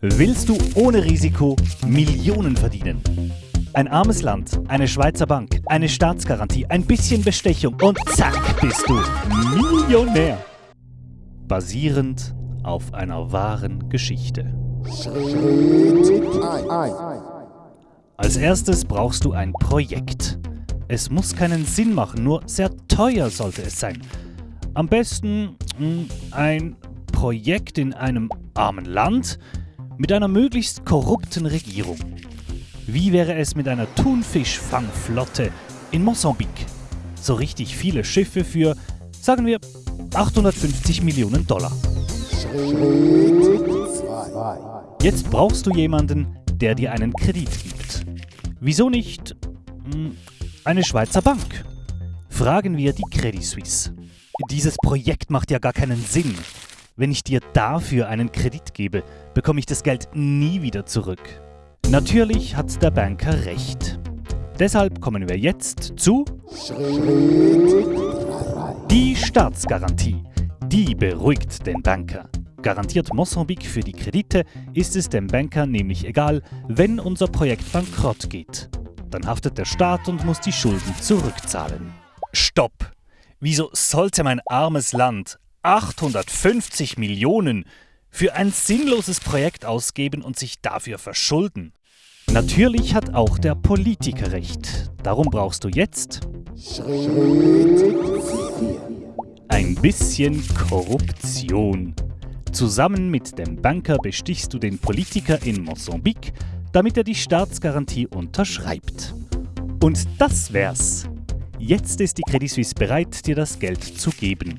Willst du ohne Risiko Millionen verdienen? Ein armes Land, eine Schweizer Bank, eine Staatsgarantie, ein bisschen Bestechung und zack bist du Millionär. Basierend auf einer wahren Geschichte. Als erstes brauchst du ein Projekt. Es muss keinen Sinn machen, nur sehr teuer sollte es sein. Am besten mh, ein Projekt in einem armen Land, mit einer möglichst korrupten Regierung. Wie wäre es mit einer Thunfischfangflotte in Mosambik? So richtig viele Schiffe für, sagen wir, 850 Millionen Dollar. Jetzt brauchst du jemanden, der dir einen Kredit gibt. Wieso nicht hm, eine Schweizer Bank? Fragen wir die Credit Suisse. Dieses Projekt macht ja gar keinen Sinn. Wenn ich dir dafür einen Kredit gebe, bekomme ich das Geld nie wieder zurück. Natürlich hat der Banker recht. Deshalb kommen wir jetzt zu die Staatsgarantie. Die beruhigt den Banker. Garantiert Mosambik für die Kredite, ist es dem Banker nämlich egal, wenn unser Projekt bankrott geht. Dann haftet der Staat und muss die Schulden zurückzahlen. Stopp! Wieso sollte mein armes Land 850 Millionen für ein sinnloses Projekt ausgeben und sich dafür verschulden. Natürlich hat auch der Politiker recht. Darum brauchst du jetzt ein bisschen Korruption. Zusammen mit dem Banker bestichst du den Politiker in Mosambik, damit er die Staatsgarantie unterschreibt. Und das wär's. Jetzt ist die Credit Suisse bereit, dir das Geld zu geben.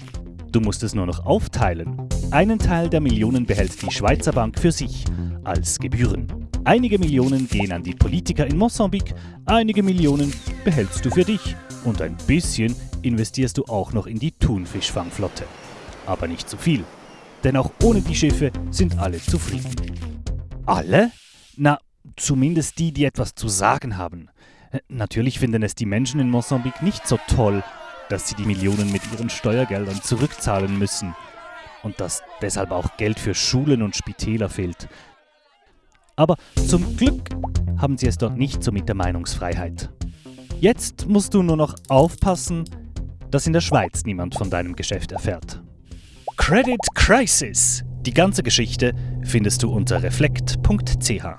Du musst es nur noch aufteilen. Einen Teil der Millionen behält die Schweizer Bank für sich als Gebühren. Einige Millionen gehen an die Politiker in Mosambik, einige Millionen behältst du für dich und ein bisschen investierst du auch noch in die Thunfischfangflotte. Aber nicht zu viel, denn auch ohne die Schiffe sind alle zufrieden. Alle? Na, zumindest die, die etwas zu sagen haben. Natürlich finden es die Menschen in Mosambik nicht so toll, dass sie die Millionen mit ihren Steuergeldern zurückzahlen müssen und dass deshalb auch Geld für Schulen und Spitäler fehlt. Aber zum Glück haben sie es dort nicht so mit der Meinungsfreiheit. Jetzt musst du nur noch aufpassen, dass in der Schweiz niemand von deinem Geschäft erfährt. Credit Crisis. Die ganze Geschichte findest du unter reflekt.ch.